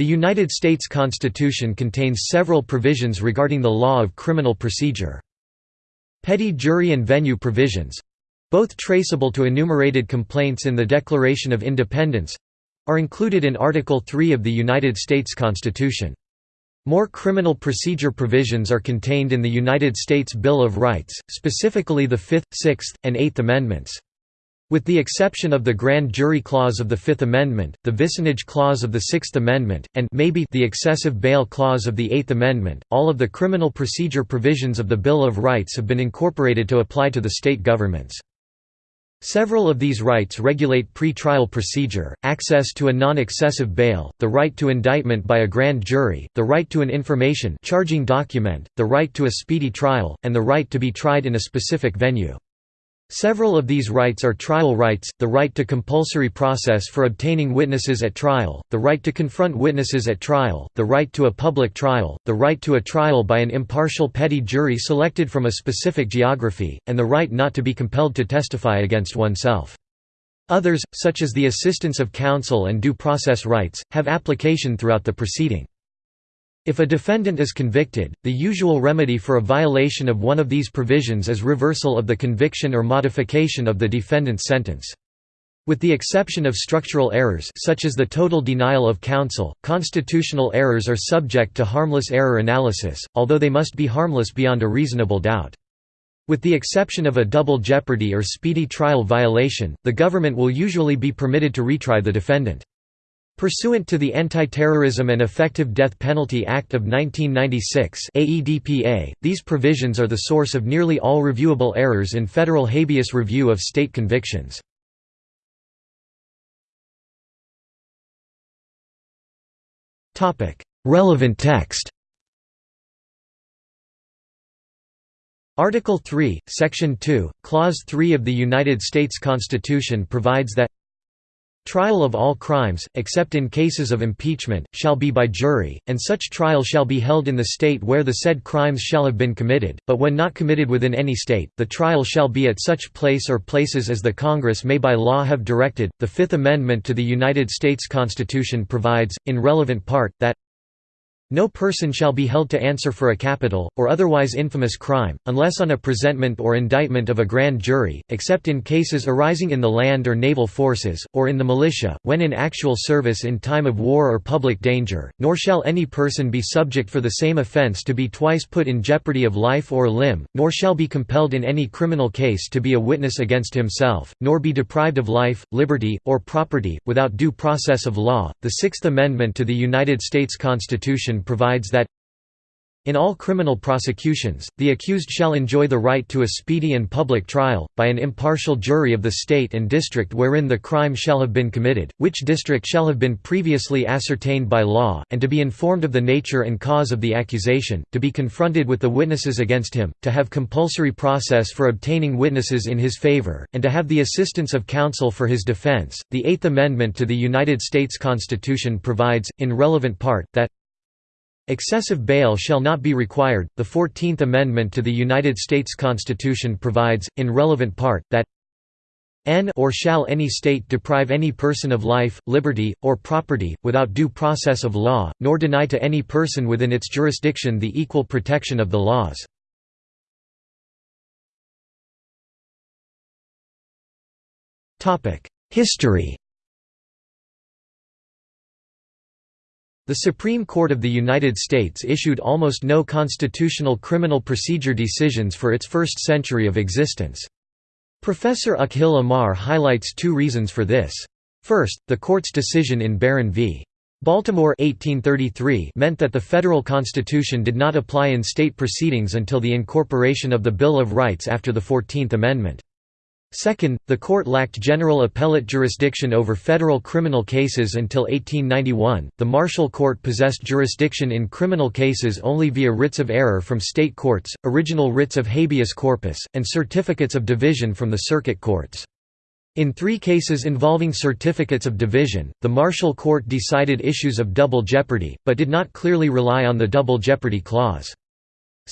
The United States Constitution contains several provisions regarding the law of criminal procedure. Petit jury and venue provisions—both traceable to enumerated complaints in the Declaration of Independence—are included in Article 3 of the United States Constitution. More criminal procedure provisions are contained in the United States Bill of Rights, specifically the Fifth, Sixth, and Eighth Amendments. With the exception of the Grand Jury Clause of the Fifth Amendment, the Vicinage Clause of the Sixth Amendment, and maybe the Excessive Bail Clause of the Eighth Amendment, all of the criminal procedure provisions of the Bill of Rights have been incorporated to apply to the state governments. Several of these rights regulate pre-trial procedure, access to a non-excessive bail, the right to indictment by a grand jury, the right to an information charging document, the right to a speedy trial, and the right to be tried in a specific venue. Several of these rights are trial rights, the right to compulsory process for obtaining witnesses at trial, the right to confront witnesses at trial, the right to a public trial, the right to a trial by an impartial petit jury selected from a specific geography, and the right not to be compelled to testify against oneself. Others, such as the assistance of counsel and due process rights, have application throughout the proceeding. If a defendant is convicted, the usual remedy for a violation of one of these provisions is reversal of the conviction or modification of the defendant's sentence. With the exception of structural errors such as the total denial of counsel, constitutional errors are subject to harmless error analysis, although they must be harmless beyond a reasonable doubt. With the exception of a double jeopardy or speedy trial violation, the government will usually be permitted to retry the defendant. Pursuant to the Anti-Terrorism and Effective Death Penalty Act of 1996 AEDPA, these provisions are the source of nearly all reviewable errors in federal habeas review of state convictions. Relevant text Article 3, Section 2, Clause 3 of the United States Constitution provides that Trial of all crimes, except in cases of impeachment, shall be by jury, and such trial shall be held in the state where the said crimes shall have been committed, but when not committed within any state, the trial shall be at such place or places as the Congress may by law have directed. The Fifth Amendment to the United States Constitution provides, in relevant part, that no person shall be held to answer for a capital, or otherwise infamous crime, unless on a presentment or indictment of a grand jury, except in cases arising in the land or naval forces, or in the militia, when in actual service in time of war or public danger, nor shall any person be subject for the same offence to be twice put in jeopardy of life or limb, nor shall be compelled in any criminal case to be a witness against himself, nor be deprived of life, liberty, or property, without due process of law. The Sixth Amendment to the United States Constitution provides that in all criminal prosecutions, the accused shall enjoy the right to a speedy and public trial, by an impartial jury of the state and district wherein the crime shall have been committed, which district shall have been previously ascertained by law, and to be informed of the nature and cause of the accusation, to be confronted with the witnesses against him, to have compulsory process for obtaining witnesses in his favor, and to have the assistance of counsel for his defense. The Eighth Amendment to the United States Constitution provides, in relevant part, that Excessive bail shall not be required. The Fourteenth Amendment to the United States Constitution provides, in relevant part, that n or shall any state deprive any person of life, liberty, or property, without due process of law, nor deny to any person within its jurisdiction the equal protection of the laws. History The Supreme Court of the United States issued almost no constitutional criminal procedure decisions for its first century of existence. Professor Akhil Amar highlights two reasons for this. First, the court's decision in Barron v. Baltimore 1833 meant that the federal constitution did not apply in state proceedings until the incorporation of the Bill of Rights after the Fourteenth Amendment. Second, the court lacked general appellate jurisdiction over federal criminal cases until 1891. The Marshall Court possessed jurisdiction in criminal cases only via writs of error from state courts, original writs of habeas corpus, and certificates of division from the circuit courts. In three cases involving certificates of division, the Marshall Court decided issues of double jeopardy, but did not clearly rely on the double jeopardy clause.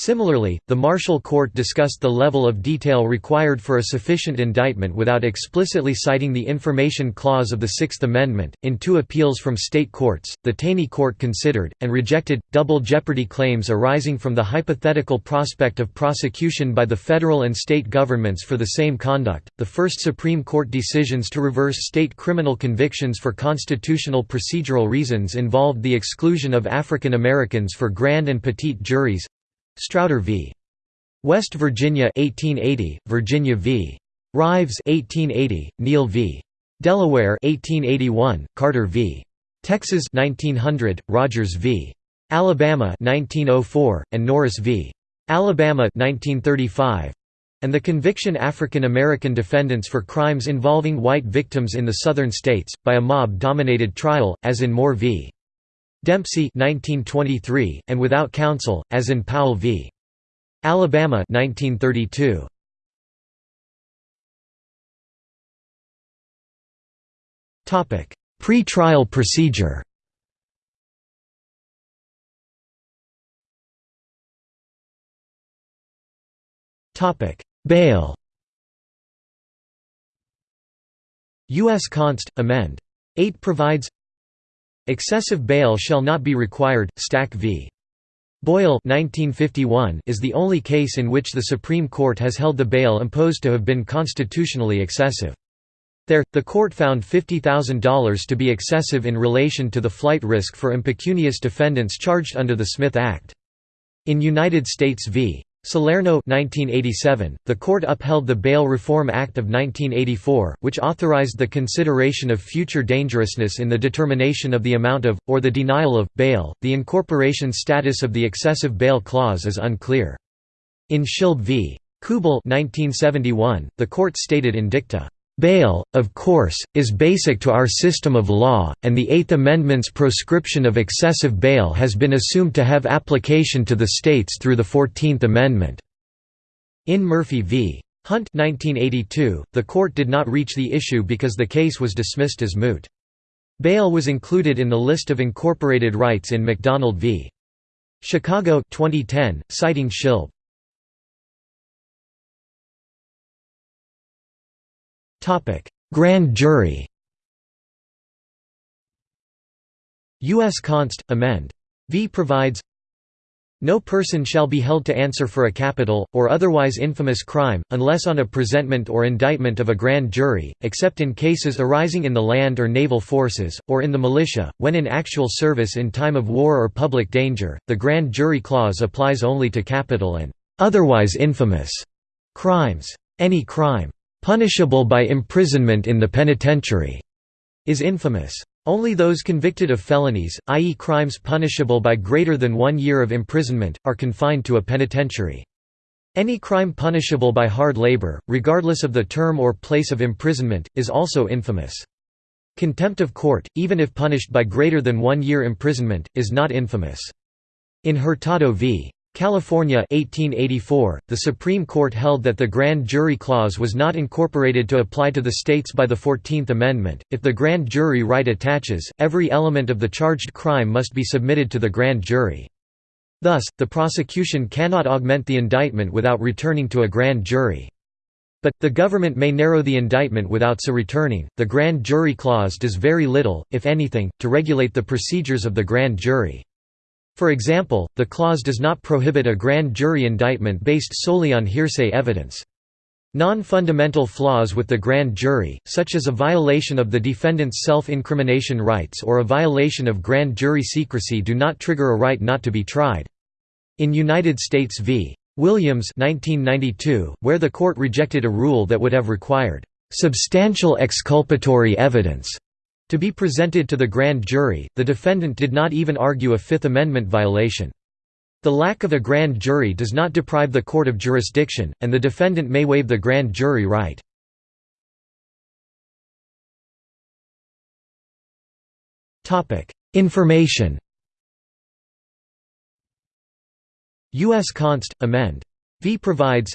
Similarly, the Marshall Court discussed the level of detail required for a sufficient indictment without explicitly citing the Information Clause of the Sixth Amendment. In two appeals from state courts, the Taney Court considered, and rejected, double jeopardy claims arising from the hypothetical prospect of prosecution by the federal and state governments for the same conduct. The first Supreme Court decisions to reverse state criminal convictions for constitutional procedural reasons involved the exclusion of African Americans for grand and petit juries Strauder v. West Virginia 1880, Virginia v. Rives 1880, Neal v. Delaware 1881, Carter v. Texas 1900, Rogers v. Alabama 1904, and Norris v. Alabama 1935 and the conviction African American defendants for crimes involving white victims in the southern states, by a mob-dominated trial, as in Moore v. Dempsey 1923, and without counsel, as in Powell v. Alabama 1932. Pre-trial procedure Bail U.S. Const. Amend. 8 provides Excessive bail shall not be required. Stack v. Boyle 1951 is the only case in which the Supreme Court has held the bail imposed to have been constitutionally excessive. There, the court found $50,000 to be excessive in relation to the flight risk for impecunious defendants charged under the Smith Act. In United States v. Salerno 1987, the court upheld the Bail Reform Act of 1984, which authorized the consideration of future dangerousness in the determination of the amount of, or the denial of, bail. The incorporation status of the excessive bail clause is unclear. In Schilb v. Kuebel 1971, the court stated in dicta, Bail, of course, is basic to our system of law, and the Eighth Amendment's proscription of excessive bail has been assumed to have application to the states through the Fourteenth Amendment. In Murphy v. Hunt 1982, the court did not reach the issue because the case was dismissed as moot. Bail was included in the list of incorporated rights in McDonald v. Chicago 2010, citing Schilb. Grand jury U.S. Const. Amend. V provides no person shall be held to answer for a capital, or otherwise infamous crime, unless on a presentment or indictment of a grand jury, except in cases arising in the land or naval forces, or in the militia, when in actual service in time of war or public danger. The grand jury clause applies only to capital and otherwise infamous crimes. Any crime punishable by imprisonment in the penitentiary, is infamous. Only those convicted of felonies, i.e. crimes punishable by greater than one year of imprisonment, are confined to a penitentiary. Any crime punishable by hard labor, regardless of the term or place of imprisonment, is also infamous. Contempt of court, even if punished by greater than one year imprisonment, is not infamous. In Hurtado v. California 1884, the Supreme Court held that the grand jury clause was not incorporated to apply to the states by the Fourteenth Amendment. If the grand jury right attaches, every element of the charged crime must be submitted to the grand jury. Thus, the prosecution cannot augment the indictment without returning to a grand jury. But, the government may narrow the indictment without so returning. The grand jury clause does very little, if anything, to regulate the procedures of the grand jury. For example, the clause does not prohibit a grand jury indictment based solely on hearsay evidence. Non-fundamental flaws with the grand jury, such as a violation of the defendant's self-incrimination rights or a violation of grand jury secrecy do not trigger a right not to be tried. In United States v. Williams 1992, where the court rejected a rule that would have required "...substantial exculpatory evidence," To be presented to the grand jury, the defendant did not even argue a Fifth Amendment violation. The lack of a grand jury does not deprive the court of jurisdiction, and the defendant may waive the grand jury right. Information U.S. Const. Amend. V provides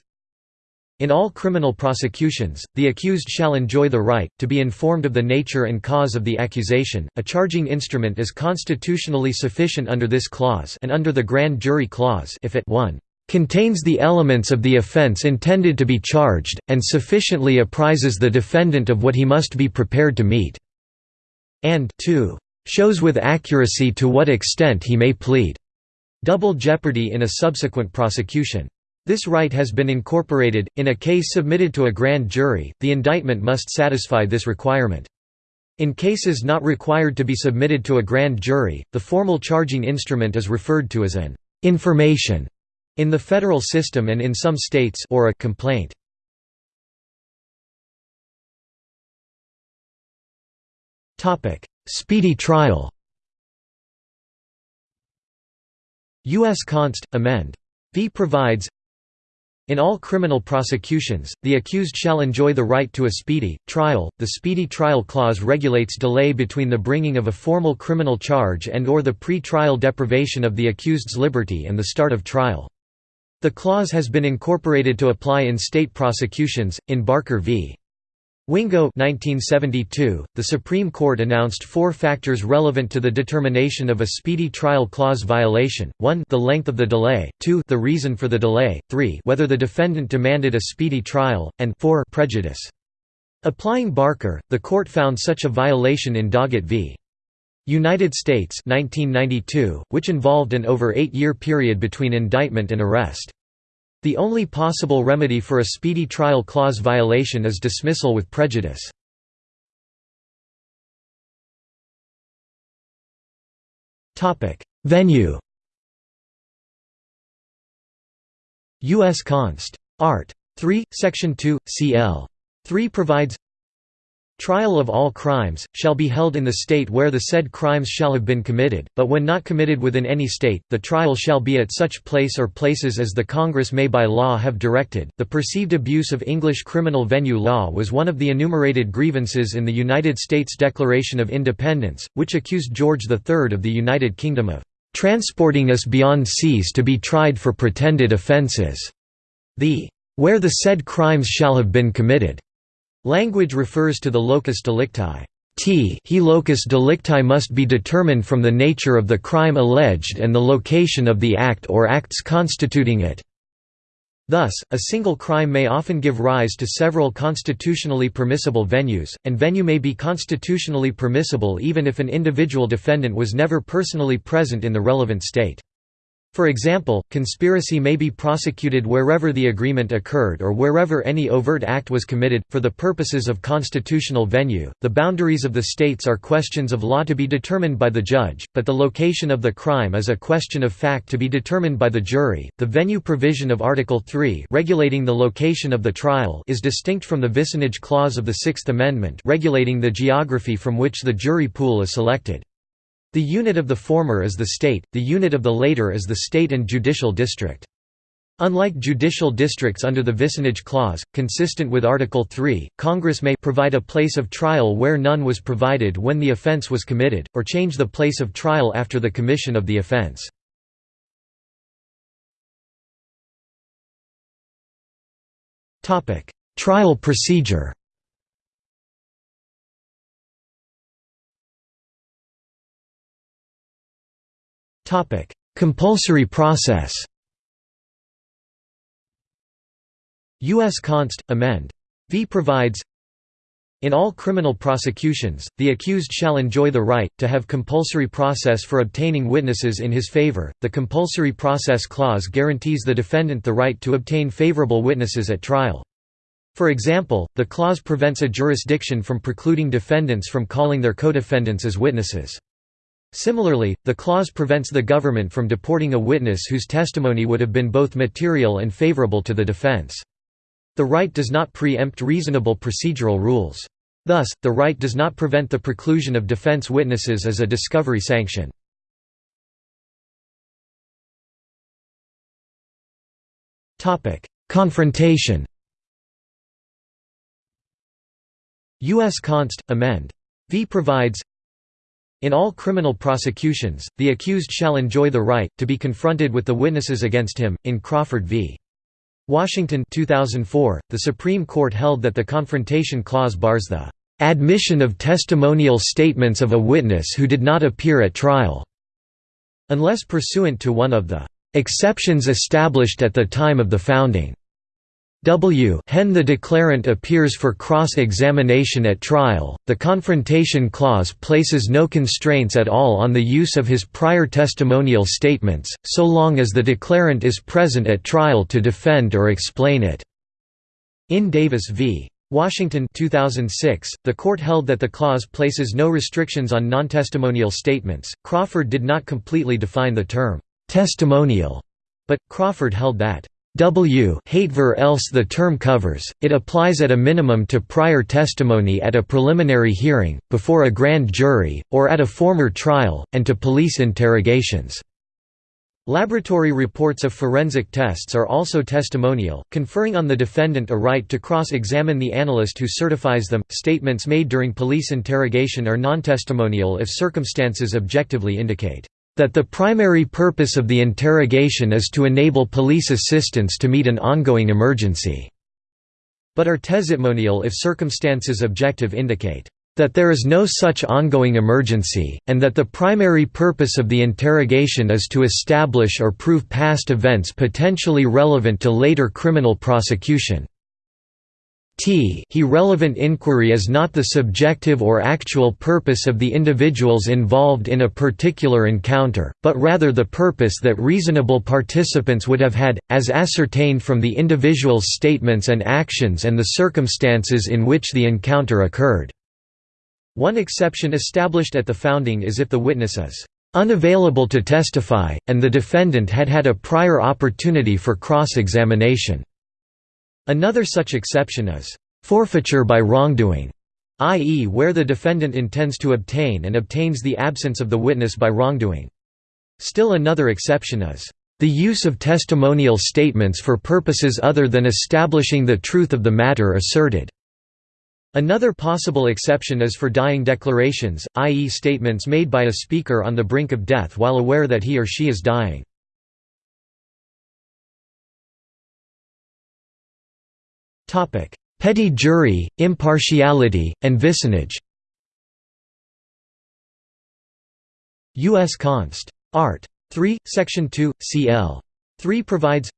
in all criminal prosecutions, the accused shall enjoy the right, to be informed of the nature and cause of the accusation. A charging instrument is constitutionally sufficient under this clause and under the grand jury clause if it 1 contains the elements of the offense intended to be charged, and sufficiently apprises the defendant of what he must be prepared to meet", and 2 shows with accuracy to what extent he may plead double jeopardy in a subsequent prosecution. This right has been incorporated. In a case submitted to a grand jury, the indictment must satisfy this requirement. In cases not required to be submitted to a grand jury, the formal charging instrument is referred to as an information in the federal system and in some states or a complaint. Topic: Speedy trial. U.S. Const. Amend. V provides in all criminal prosecutions, the accused shall enjoy the right to a speedy trial. The Speedy Trial Clause regulates delay between the bringing of a formal criminal charge and or the pre-trial deprivation of the accused's liberty and the start of trial. The clause has been incorporated to apply in state prosecutions in Barker v. Wingo 1972, the Supreme Court announced four factors relevant to the determination of a speedy trial clause violation, 1 the length of the delay, 2 the reason for the delay, 3 whether the defendant demanded a speedy trial, and 4 prejudice. Applying Barker, the court found such a violation in Doggett v. United States 1992, which involved an over eight-year period between indictment and arrest. The only possible remedy for a speedy trial clause violation is dismissal with prejudice. Venue U.S. Const. Art. 3, Section 2, cl. 3 provides Trial of all crimes, shall be held in the state where the said crimes shall have been committed, but when not committed within any state, the trial shall be at such place or places as the Congress may by law have directed. The perceived abuse of English criminal venue law was one of the enumerated grievances in the United States Declaration of Independence, which accused George III of the United Kingdom of transporting us beyond seas to be tried for pretended offences. The where the said crimes shall have been committed Language refers to the locus delicti. T he locus delicti must be determined from the nature of the crime alleged and the location of the act or acts constituting it. Thus, a single crime may often give rise to several constitutionally permissible venues, and venue may be constitutionally permissible even if an individual defendant was never personally present in the relevant state. For example, conspiracy may be prosecuted wherever the agreement occurred or wherever any overt act was committed. For the purposes of constitutional venue, the boundaries of the states are questions of law to be determined by the judge, but the location of the crime is a question of fact to be determined by the jury. The venue provision of Article 3, regulating the location of the trial, is distinct from the vicinage clause of the Sixth Amendment, regulating the geography from which the jury pool is selected. The unit of the former is the state, the unit of the later is the state and judicial district. Unlike judicial districts under the Vicinage Clause, consistent with Article 3, Congress may provide a place of trial where none was provided when the offense was committed, or change the place of trial after the commission of the offense. Trial procedure Compulsory process U.S. Const. Amend. V provides in all criminal prosecutions, the accused shall enjoy the right, to have compulsory process for obtaining witnesses in his favor. The Compulsory Process Clause guarantees the defendant the right to obtain favorable witnesses at trial. For example, the clause prevents a jurisdiction from precluding defendants from calling their co-defendants as witnesses. Similarly, the clause prevents the government from deporting a witness whose testimony would have been both material and favorable to the defense. The right does not preempt reasonable procedural rules. Thus, the right does not prevent the preclusion of defense witnesses as a discovery sanction. Confrontation U.S. Const. Amend. V provides in all criminal prosecutions, the accused shall enjoy the right, to be confronted with the witnesses against him. In Crawford v. Washington 2004, the Supreme Court held that the Confrontation Clause bars the admission of testimonial statements of a witness who did not appear at trial, unless pursuant to one of the Exceptions established at the time of the founding. W hen the declarant appears for cross-examination at trial, the Confrontation Clause places no constraints at all on the use of his prior testimonial statements, so long as the declarant is present at trial to defend or explain it. In Davis v. Washington 2006, the court held that the clause places no restrictions on non-testimonial statements. Crawford did not completely define the term testimonial, but Crawford held that W hatever else the term covers, it applies at a minimum to prior testimony at a preliminary hearing, before a grand jury, or at a former trial, and to police interrogations. Laboratory reports of forensic tests are also testimonial, conferring on the defendant a right to cross-examine the analyst who certifies them. Statements made during police interrogation are non-testimonial if circumstances objectively indicate that the primary purpose of the interrogation is to enable police assistance to meet an ongoing emergency, but are testimonial if circumstances objective indicate that there is no such ongoing emergency, and that the primary purpose of the interrogation is to establish or prove past events potentially relevant to later criminal prosecution. T he relevant inquiry is not the subjective or actual purpose of the individuals involved in a particular encounter, but rather the purpose that reasonable participants would have had, as ascertained from the individual's statements and actions and the circumstances in which the encounter occurred. One exception established at the founding is if the witness is unavailable to testify, and the defendant had had a prior opportunity for cross-examination. Another such exception is forfeiture by wrongdoing, i.e. where the defendant intends to obtain and obtains the absence of the witness by wrongdoing. Still another exception is the use of testimonial statements for purposes other than establishing the truth of the matter asserted. Another possible exception is for dying declarations, i.e. statements made by a speaker on the brink of death while aware that he or she is dying. Petit jury, impartiality, and vicinage U.S. Const. Art. 3, Section 2, cl. 3 provides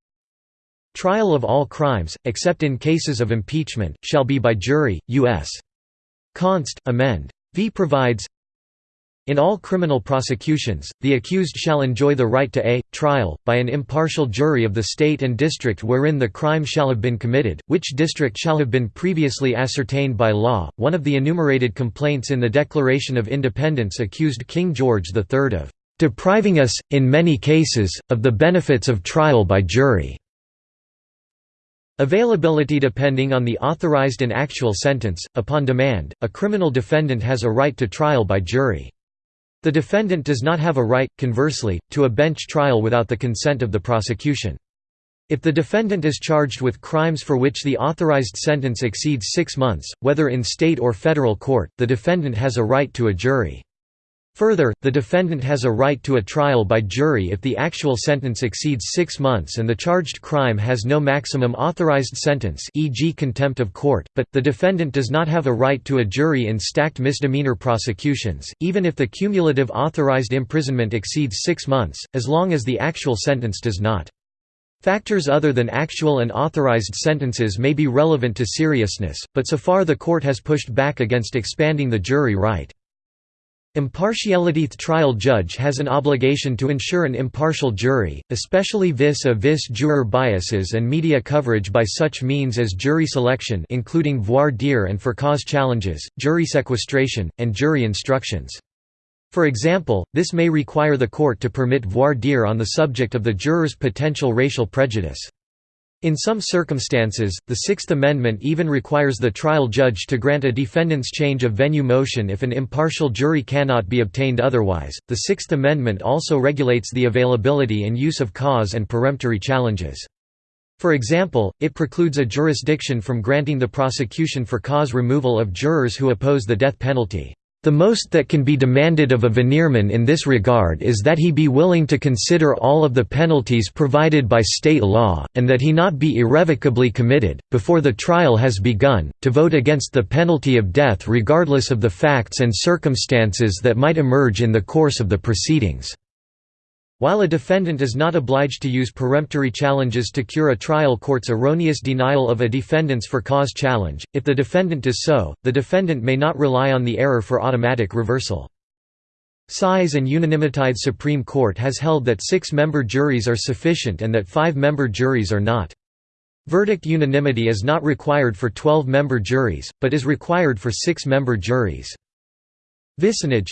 Trial of all crimes, except in cases of impeachment, shall be by jury, U.S. Const. Amend. V provides in all criminal prosecutions, the accused shall enjoy the right to a trial, by an impartial jury of the state and district wherein the crime shall have been committed, which district shall have been previously ascertained by law. One of the enumerated complaints in the Declaration of Independence accused King George III of depriving us, in many cases, of the benefits of trial by jury. Availability Depending on the authorized and actual sentence, upon demand, a criminal defendant has a right to trial by jury. The defendant does not have a right, conversely, to a bench trial without the consent of the prosecution. If the defendant is charged with crimes for which the authorized sentence exceeds six months, whether in state or federal court, the defendant has a right to a jury. Further, the defendant has a right to a trial by jury if the actual sentence exceeds six months and the charged crime has no maximum authorized sentence e.g. contempt of court, but, the defendant does not have a right to a jury in stacked misdemeanor prosecutions, even if the cumulative authorized imprisonment exceeds six months, as long as the actual sentence does not. Factors other than actual and authorized sentences may be relevant to seriousness, but so far the court has pushed back against expanding the jury right. Impartiality The trial judge has an obligation to ensure an impartial jury, especially vis-a-vis -vis juror biases and media coverage by such means as jury selection including voir dire and for cause challenges, jury sequestration, and jury instructions. For example, this may require the court to permit voir dire on the subject of the juror's potential racial prejudice. In some circumstances, the Sixth Amendment even requires the trial judge to grant a defendant's change of venue motion if an impartial jury cannot be obtained otherwise. The Sixth Amendment also regulates the availability and use of cause and peremptory challenges. For example, it precludes a jurisdiction from granting the prosecution for cause removal of jurors who oppose the death penalty. The most that can be demanded of a venirman in this regard is that he be willing to consider all of the penalties provided by state law, and that he not be irrevocably committed, before the trial has begun, to vote against the penalty of death regardless of the facts and circumstances that might emerge in the course of the proceedings. While a defendant is not obliged to use peremptory challenges to cure a trial court's erroneous denial of a defendant's for cause challenge, if the defendant does so, the defendant may not rely on the error for automatic reversal. Size and unanimitide Supreme Court has held that six-member juries are sufficient and that five-member juries are not. Verdict unanimity is not required for 12-member juries, but is required for six-member juries. Vicinage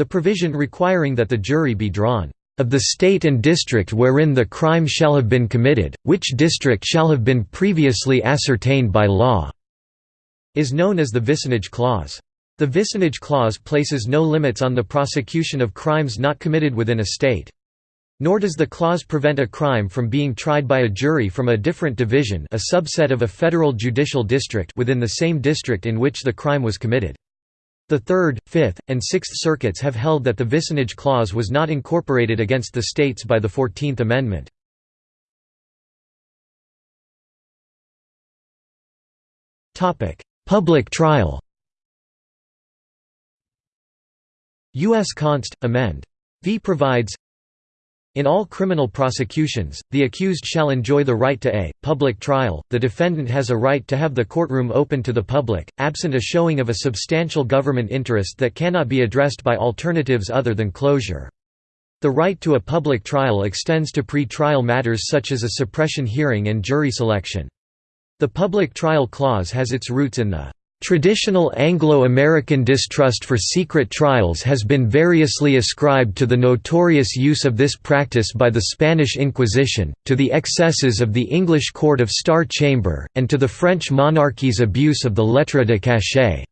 the provision requiring that the jury be drawn of the state and district wherein the crime shall have been committed, which district shall have been previously ascertained by law", is known as the vicinage clause. The vicinage clause places no limits on the prosecution of crimes not committed within a state. Nor does the clause prevent a crime from being tried by a jury from a different division a subset of a federal judicial district within the same district in which the crime was committed. The Third, Fifth, and Sixth Circuits have held that the vicinage clause was not incorporated against the states by the Fourteenth Amendment. Public trial U.S. Const. Amend. V provides in all criminal prosecutions, the accused shall enjoy the right to a public trial. The defendant has a right to have the courtroom open to the public, absent a showing of a substantial government interest that cannot be addressed by alternatives other than closure. The right to a public trial extends to pre-trial matters such as a suppression hearing and jury selection. The public trial clause has its roots in the Traditional Anglo-American distrust for secret trials has been variously ascribed to the notorious use of this practice by the Spanish Inquisition, to the excesses of the English Court of Star Chamber, and to the French monarchy's abuse of the lettre de cachet.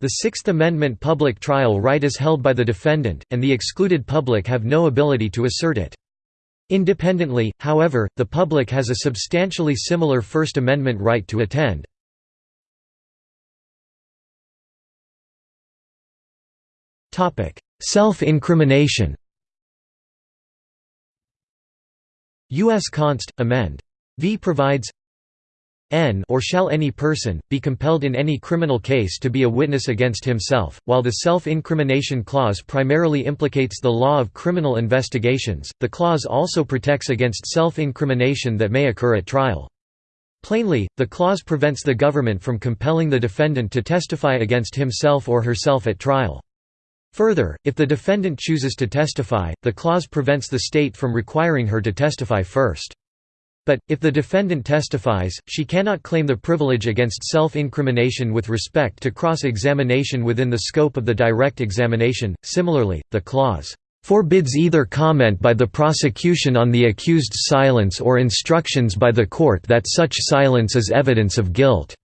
The Sixth Amendment public trial right is held by the defendant, and the excluded public have no ability to assert it. Independently, however, the public has a substantially similar First Amendment right to attend. Self-incrimination U.S. Const. Amend. V provides n or shall any person, be compelled in any criminal case to be a witness against himself, while the self-incrimination clause primarily implicates the law of criminal investigations, the clause also protects against self-incrimination that may occur at trial. Plainly, the clause prevents the government from compelling the defendant to testify against himself or herself at trial. Further, if the defendant chooses to testify, the clause prevents the state from requiring her to testify first. But, if the defendant testifies, she cannot claim the privilege against self-incrimination with respect to cross-examination within the scope of the direct examination. Similarly, the clause forbids either comment by the prosecution on the accused's silence or instructions by the court that such silence is evidence of guilt.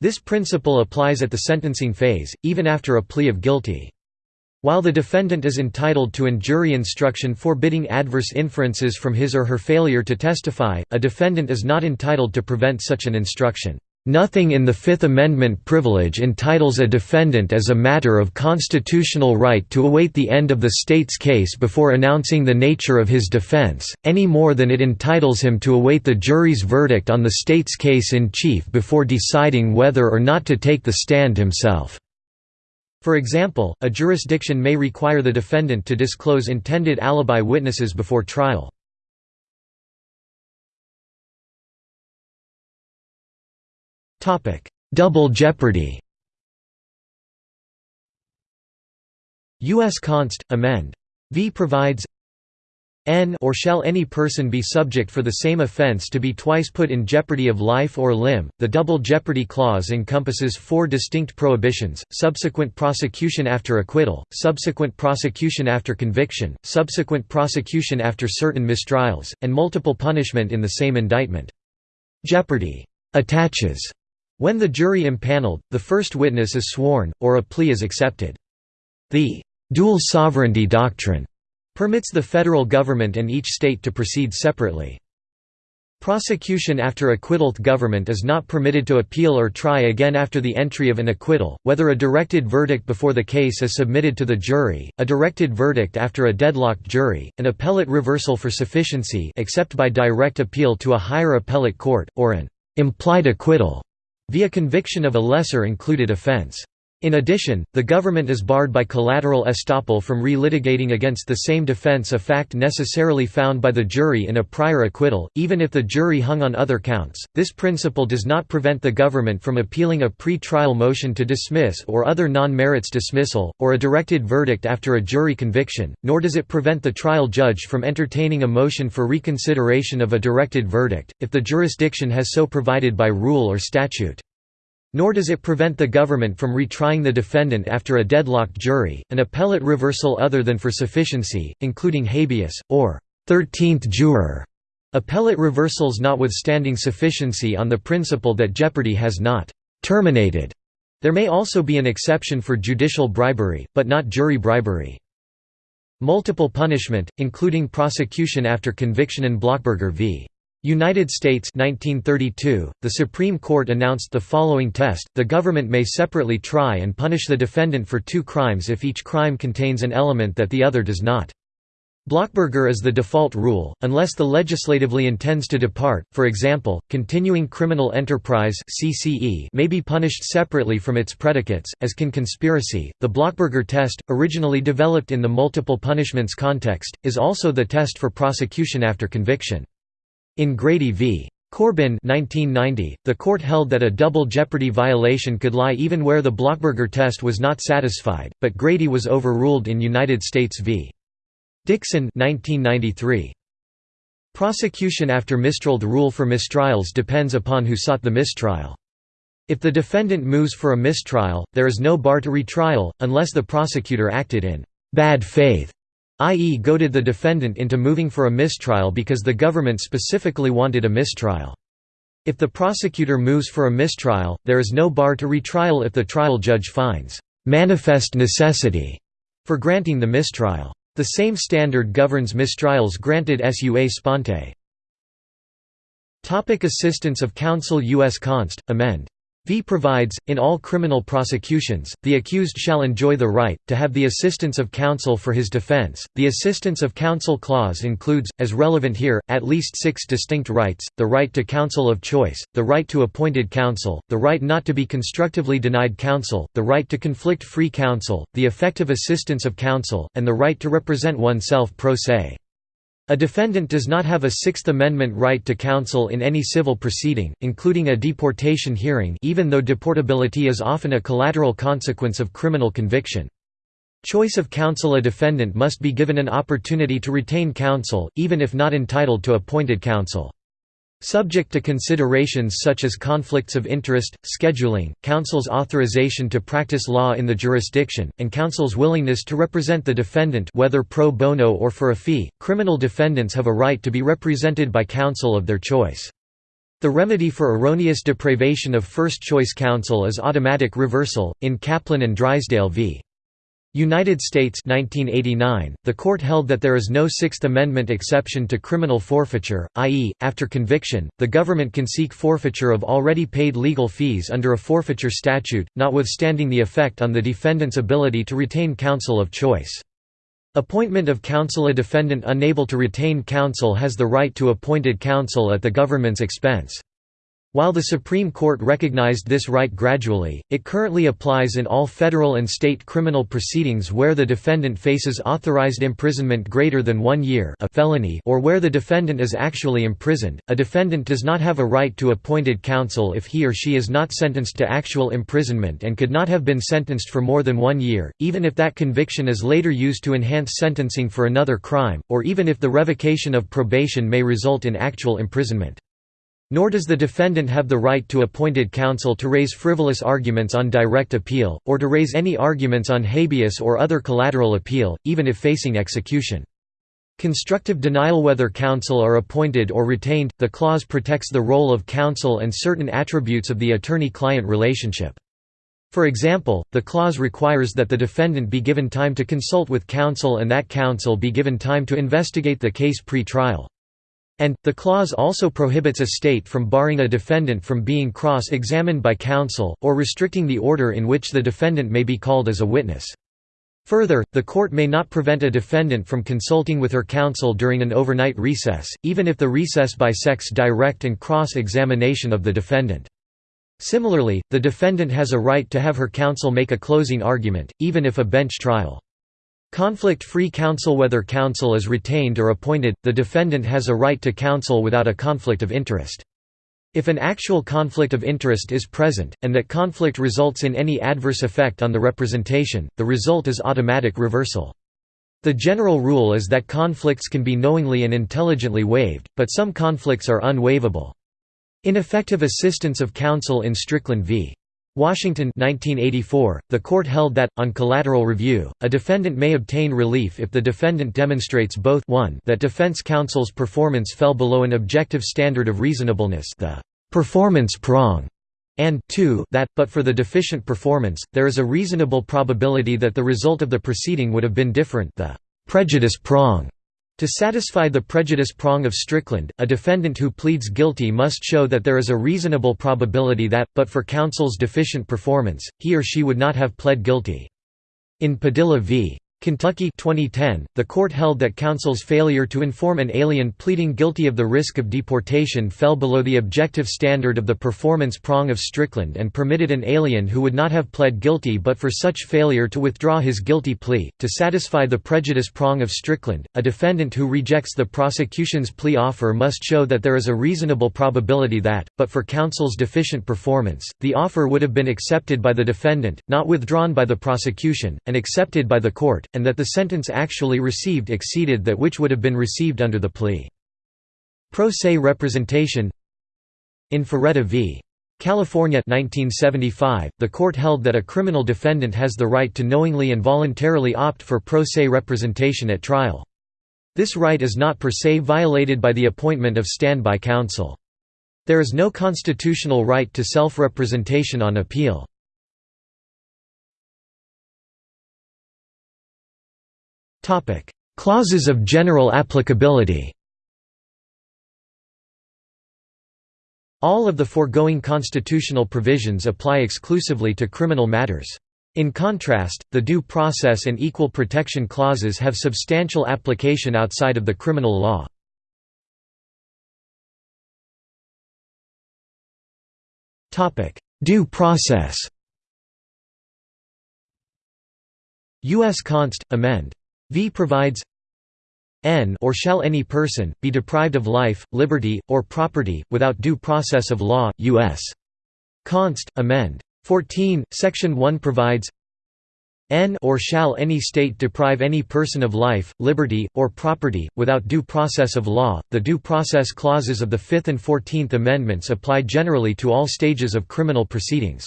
This principle applies at the sentencing phase, even after a plea of guilty. While the defendant is entitled to an jury instruction forbidding adverse inferences from his or her failure to testify, a defendant is not entitled to prevent such an instruction. Nothing in the Fifth Amendment privilege entitles a defendant as a matter of constitutional right to await the end of the state's case before announcing the nature of his defense, any more than it entitles him to await the jury's verdict on the state's case in chief before deciding whether or not to take the stand himself. For example, a jurisdiction may require the defendant to disclose intended alibi witnesses before trial. Double jeopardy U.S. Const. Amend. V provides n or shall any person be subject for the same offense to be twice put in jeopardy of life or limb. The double jeopardy clause encompasses four distinct prohibitions: subsequent prosecution after acquittal, subsequent prosecution after conviction, subsequent prosecution after certain mistrials, and multiple punishment in the same indictment. Jeopardy attaches when the jury impaneled, the first witness is sworn, or a plea is accepted. The dual sovereignty doctrine permits the federal government and each state to proceed separately. Prosecution after acquittal government is not permitted to appeal or try again after the entry of an acquittal, whether a directed verdict before the case is submitted to the jury, a directed verdict after a deadlocked jury, an appellate reversal for sufficiency except by direct appeal to a higher appellate court, or an implied acquittal via conviction of a lesser included offense. In addition, the government is barred by collateral estoppel from relitigating against the same defense a fact necessarily found by the jury in a prior acquittal, even if the jury hung on other counts. This principle does not prevent the government from appealing a pre-trial motion to dismiss or other non-merits dismissal, or a directed verdict after a jury conviction, nor does it prevent the trial judge from entertaining a motion for reconsideration of a directed verdict, if the jurisdiction has so provided by rule or statute. Nor does it prevent the government from retrying the defendant after a deadlocked jury, an appellate reversal other than for sufficiency, including habeas, or 13th juror. Appellate reversals notwithstanding sufficiency on the principle that jeopardy has not terminated. There may also be an exception for judicial bribery, but not jury bribery. Multiple punishment, including prosecution after conviction in Blockburger v. United States 1932, the Supreme Court announced the following test, the government may separately try and punish the defendant for two crimes if each crime contains an element that the other does not. Blockburger is the default rule, unless the legislatively intends to depart, for example, continuing criminal enterprise may be punished separately from its predicates, as can conspiracy. The Blockburger test, originally developed in the multiple punishments context, is also the test for prosecution after conviction. In Grady v. Corbin 1990, the court held that a double jeopardy violation could lie even where the Blockburger test was not satisfied, but Grady was overruled in United States v. Dixon 1993. Prosecution after mistrial The rule for mistrials depends upon who sought the mistrial. If the defendant moves for a mistrial, there is no bar to retrial, unless the prosecutor acted in «bad faith» i.e. goaded the defendant into moving for a mistrial because the government specifically wanted a mistrial. If the prosecutor moves for a mistrial, there is no bar to retrial if the trial judge finds «manifest necessity» for granting the mistrial. The same standard governs mistrials granted sua sponte. Topic assistance of counsel U.S. Const. Amend. V provides, in all criminal prosecutions, the accused shall enjoy the right, to have the assistance of counsel for his defense. The assistance of counsel clause includes, as relevant here, at least six distinct rights, the right to counsel of choice, the right to appointed counsel, the right not to be constructively denied counsel, the right to conflict-free counsel, the effective assistance of counsel, and the right to represent oneself pro se. A defendant does not have a Sixth Amendment right to counsel in any civil proceeding, including a deportation hearing even though deportability is often a collateral consequence of criminal conviction. Choice of counsel A defendant must be given an opportunity to retain counsel, even if not entitled to appointed counsel. Subject to considerations such as conflicts of interest, scheduling, counsel's authorization to practice law in the jurisdiction, and counsel's willingness to represent the defendant whether pro bono or for a fee, criminal defendants have a right to be represented by counsel of their choice. The remedy for erroneous deprivation of first-choice counsel is automatic reversal, in Caplin and Drysdale v. United States 1989, the court held that there is no Sixth Amendment exception to criminal forfeiture, i.e., after conviction, the government can seek forfeiture of already paid legal fees under a forfeiture statute, notwithstanding the effect on the defendant's ability to retain counsel of choice. Appointment of counsel A defendant unable to retain counsel has the right to appointed counsel at the government's expense. While the Supreme Court recognized this right gradually, it currently applies in all federal and state criminal proceedings where the defendant faces authorized imprisonment greater than one year a felony or where the defendant is actually imprisoned. A defendant does not have a right to appointed counsel if he or she is not sentenced to actual imprisonment and could not have been sentenced for more than one year, even if that conviction is later used to enhance sentencing for another crime, or even if the revocation of probation may result in actual imprisonment. Nor does the defendant have the right to appointed counsel to raise frivolous arguments on direct appeal, or to raise any arguments on habeas or other collateral appeal, even if facing execution. Constructive denial Whether counsel are appointed or retained, the clause protects the role of counsel and certain attributes of the attorney-client relationship. For example, the clause requires that the defendant be given time to consult with counsel and that counsel be given time to investigate the case pre-trial. And, the clause also prohibits a state from barring a defendant from being cross-examined by counsel, or restricting the order in which the defendant may be called as a witness. Further, the court may not prevent a defendant from consulting with her counsel during an overnight recess, even if the recess bisects direct and cross-examination of the defendant. Similarly, the defendant has a right to have her counsel make a closing argument, even if a bench trial. Conflict-free counsel Whether counsel is retained or appointed, the defendant has a right to counsel without a conflict of interest. If an actual conflict of interest is present, and that conflict results in any adverse effect on the representation, the result is automatic reversal. The general rule is that conflicts can be knowingly and intelligently waived, but some conflicts are unwaivable. Ineffective assistance of counsel in Strickland v. Washington 1984, the court held that, on collateral review, a defendant may obtain relief if the defendant demonstrates both 1 that defense counsel's performance fell below an objective standard of reasonableness the performance prong, and 2 that, but for the deficient performance, there is a reasonable probability that the result of the proceeding would have been different the prejudice prong. To satisfy the prejudice prong of Strickland, a defendant who pleads guilty must show that there is a reasonable probability that, but for counsel's deficient performance, he or she would not have pled guilty. In Padilla v. Kentucky 2010, the court held that counsel's failure to inform an alien pleading guilty of the risk of deportation fell below the objective standard of the performance prong of Strickland and permitted an alien who would not have pled guilty but for such failure to withdraw his guilty plea. To satisfy the prejudice prong of Strickland, a defendant who rejects the prosecution's plea offer must show that there is a reasonable probability that, but for counsel's deficient performance, the offer would have been accepted by the defendant, not withdrawn by the prosecution, and accepted by the court and that the sentence actually received exceeded that which would have been received under the plea. Pro se representation In Faretta v. California 1975, the court held that a criminal defendant has the right to knowingly and voluntarily opt for pro se representation at trial. This right is not per se violated by the appointment of standby counsel. There is no constitutional right to self-representation on appeal. Clauses of general applicability All of the foregoing constitutional provisions apply exclusively to criminal matters. In contrast, the Due Process and Equal Protection Clauses have substantial application outside of the criminal law. Due process U.S. Const. Amend. V provides n or shall any person, be deprived of life, liberty, or property, without due process of law, U.S. Const. Amend. 14, Section 1 provides n or shall any state deprive any person of life, liberty, or property, without due process of law. The due process clauses of the Fifth and Fourteenth Amendments apply generally to all stages of criminal proceedings.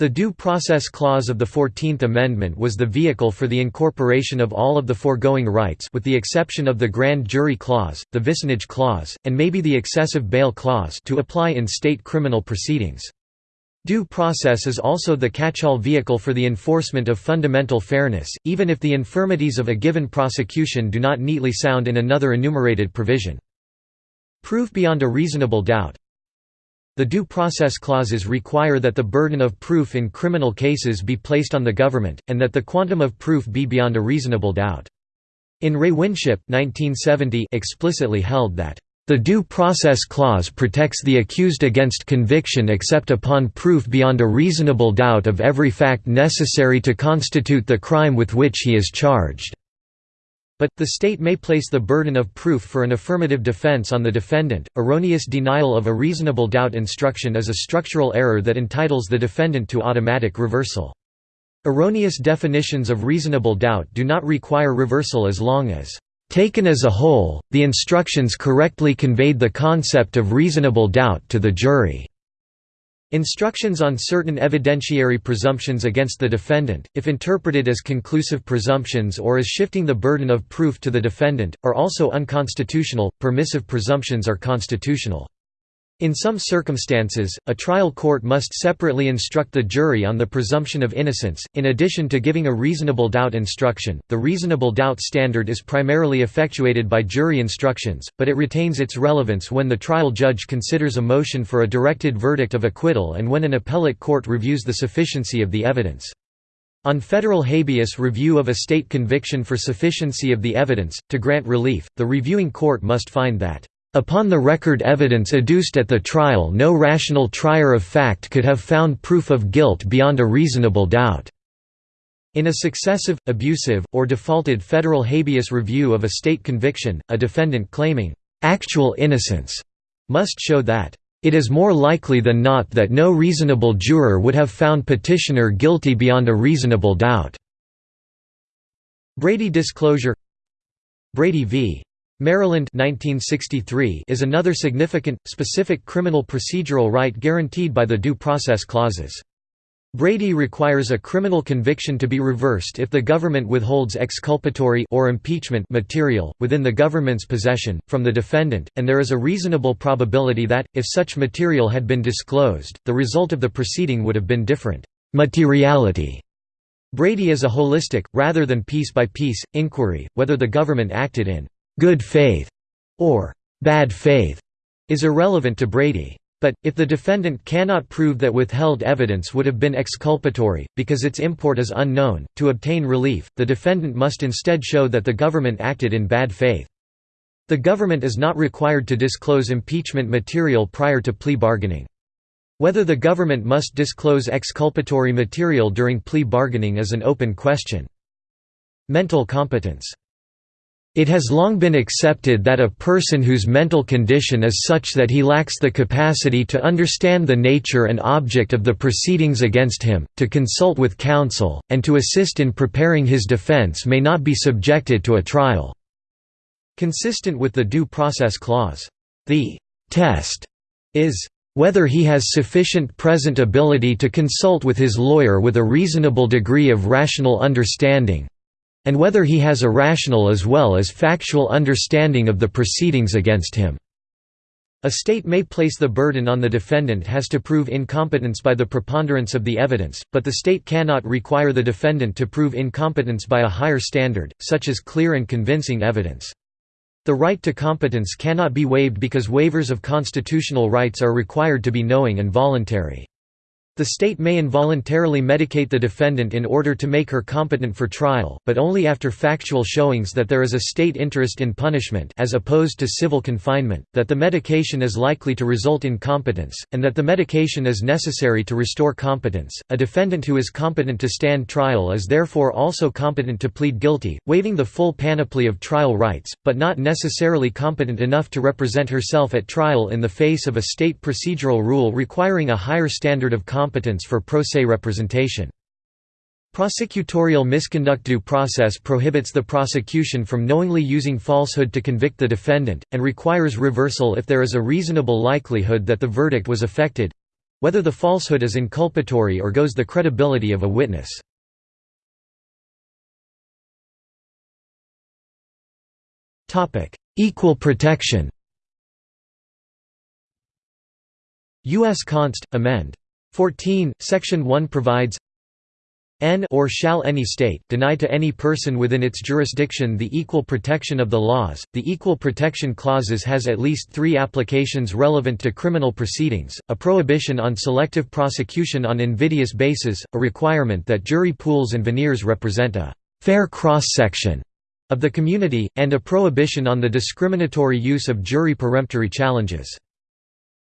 The Due Process Clause of the Fourteenth Amendment was the vehicle for the incorporation of all of the foregoing rights with the exception of the Grand Jury Clause, the Vicinage Clause, and maybe the Excessive Bail Clause to apply in state criminal proceedings. Due process is also the catch-all vehicle for the enforcement of fundamental fairness, even if the infirmities of a given prosecution do not neatly sound in another enumerated provision. Proof beyond a reasonable doubt the due process clauses require that the burden of proof in criminal cases be placed on the government, and that the quantum of proof be beyond a reasonable doubt. In Re Winship 1970 explicitly held that, "...the due process clause protects the accused against conviction except upon proof beyond a reasonable doubt of every fact necessary to constitute the crime with which he is charged." But, the state may place the burden of proof for an affirmative defense on the defendant. Erroneous denial of a reasonable doubt instruction is a structural error that entitles the defendant to automatic reversal. Erroneous definitions of reasonable doubt do not require reversal as long as, taken as a whole, the instructions correctly conveyed the concept of reasonable doubt to the jury. Instructions on certain evidentiary presumptions against the defendant, if interpreted as conclusive presumptions or as shifting the burden of proof to the defendant, are also unconstitutional. Permissive presumptions are constitutional. In some circumstances, a trial court must separately instruct the jury on the presumption of innocence, in addition to giving a reasonable doubt instruction. The reasonable doubt standard is primarily effectuated by jury instructions, but it retains its relevance when the trial judge considers a motion for a directed verdict of acquittal and when an appellate court reviews the sufficiency of the evidence. On federal habeas review of a state conviction for sufficiency of the evidence, to grant relief, the reviewing court must find that Upon the record evidence adduced at the trial no rational trier of fact could have found proof of guilt beyond a reasonable doubt." In a successive, abusive, or defaulted federal habeas review of a state conviction, a defendant claiming, "...actual innocence," must show that, "...it is more likely than not that no reasonable juror would have found petitioner guilty beyond a reasonable doubt." Brady disclosure Brady v. Maryland 1963 is another significant, specific criminal procedural right guaranteed by the Due Process Clauses. Brady requires a criminal conviction to be reversed if the government withholds exculpatory or impeachment material, within the government's possession, from the defendant, and there is a reasonable probability that, if such material had been disclosed, the result of the proceeding would have been different. Materiality Brady is a holistic, rather than piece-by-piece, -piece, inquiry, whether the government acted in good faith or bad faith is irrelevant to Brady. But, if the defendant cannot prove that withheld evidence would have been exculpatory, because its import is unknown, to obtain relief, the defendant must instead show that the government acted in bad faith. The government is not required to disclose impeachment material prior to plea bargaining. Whether the government must disclose exculpatory material during plea bargaining is an open question. Mental competence it has long been accepted that a person whose mental condition is such that he lacks the capacity to understand the nature and object of the proceedings against him, to consult with counsel, and to assist in preparing his defense may not be subjected to a trial." Consistent with the Due Process Clause. The «test» is whether he has sufficient present ability to consult with his lawyer with a reasonable degree of rational understanding, and whether he has a rational as well as factual understanding of the proceedings against him. A state may place the burden on the defendant has to prove incompetence by the preponderance of the evidence, but the state cannot require the defendant to prove incompetence by a higher standard, such as clear and convincing evidence. The right to competence cannot be waived because waivers of constitutional rights are required to be knowing and voluntary. The state may involuntarily medicate the defendant in order to make her competent for trial, but only after factual showings that there is a state interest in punishment as opposed to civil confinement, that the medication is likely to result in competence, and that the medication is necessary to restore competence. A defendant who is competent to stand trial is therefore also competent to plead guilty, waiving the full panoply of trial rights, but not necessarily competent enough to represent herself at trial in the face of a state procedural rule requiring a higher standard of competence competence for pro se representation. Prosecutorial misconduct due process prohibits the prosecution from knowingly using falsehood to convict the defendant, and requires reversal if there is a reasonable likelihood that the verdict was affected—whether the falsehood is inculpatory or goes the credibility of a witness. Equal protection U.S. Const. Amend. 14, Section 1 provides n or shall any state deny to any person within its jurisdiction the equal protection of the laws. The equal protection clauses has at least 3 applications relevant to criminal proceedings: a prohibition on selective prosecution on invidious basis, a requirement that jury pools and venires represent a fair cross-section of the community, and a prohibition on the discriminatory use of jury peremptory challenges.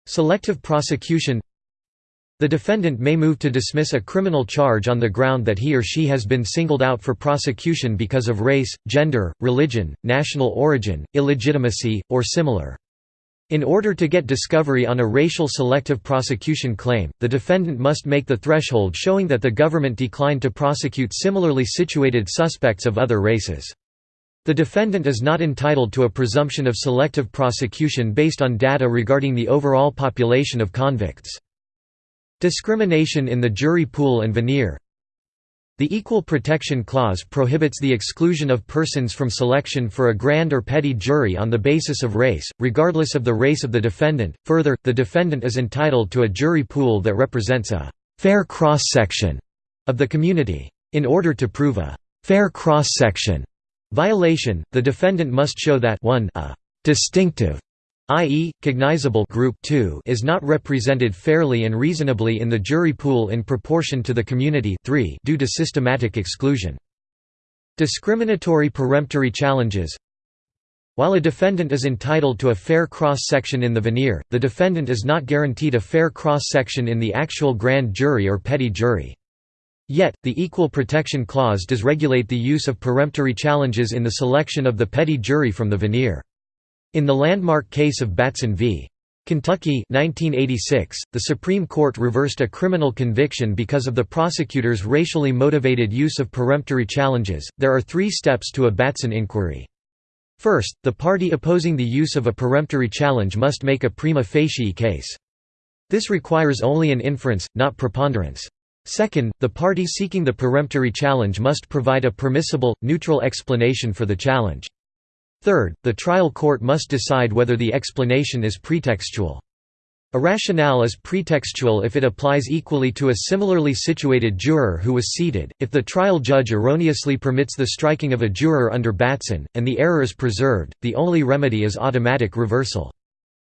Selective prosecution the defendant may move to dismiss a criminal charge on the ground that he or she has been singled out for prosecution because of race, gender, religion, national origin, illegitimacy, or similar. In order to get discovery on a racial selective prosecution claim, the defendant must make the threshold showing that the government declined to prosecute similarly situated suspects of other races. The defendant is not entitled to a presumption of selective prosecution based on data regarding the overall population of convicts. Discrimination in the jury pool and venire The Equal Protection Clause prohibits the exclusion of persons from selection for a grand or petit jury on the basis of race, regardless of the race of the defendant. Further, the defendant is entitled to a jury pool that represents a fair cross-section of the community. In order to prove a fair cross-section violation, the defendant must show that 1 a distinctive i.e., cognizable group 2 is not represented fairly and reasonably in the jury pool in proportion to the community 3 due to systematic exclusion. Discriminatory peremptory challenges While a defendant is entitled to a fair cross-section in the venire, the defendant is not guaranteed a fair cross-section in the actual grand jury or petit jury. Yet, the Equal Protection Clause does regulate the use of peremptory challenges in the selection of the petit jury from the venire. In the landmark case of Batson v. Kentucky 1986, the Supreme Court reversed a criminal conviction because of the prosecutor's racially motivated use of peremptory challenges. There are three steps to a Batson inquiry. First, the party opposing the use of a peremptory challenge must make a prima facie case. This requires only an inference, not preponderance. Second, the party seeking the peremptory challenge must provide a permissible, neutral explanation for the challenge. Third, the trial court must decide whether the explanation is pretextual. A rationale is pretextual if it applies equally to a similarly situated juror who was seated, if the trial judge erroneously permits the striking of a juror under Batson, and the error is preserved, the only remedy is automatic reversal.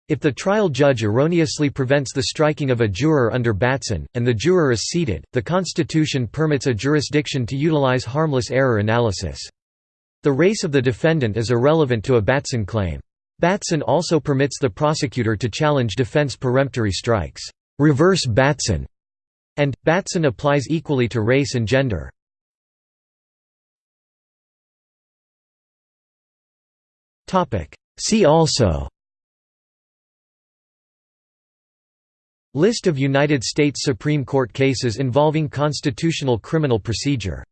If the trial judge erroneously prevents the striking of a juror under Batson, and the juror is seated, the Constitution permits a jurisdiction to utilize harmless error analysis. The race of the defendant is irrelevant to a Batson claim. Batson also permits the prosecutor to challenge defense peremptory strikes, reverse Batson, and Batson applies equally to race and gender. Topic. See also. List of United States Supreme Court cases involving constitutional criminal procedure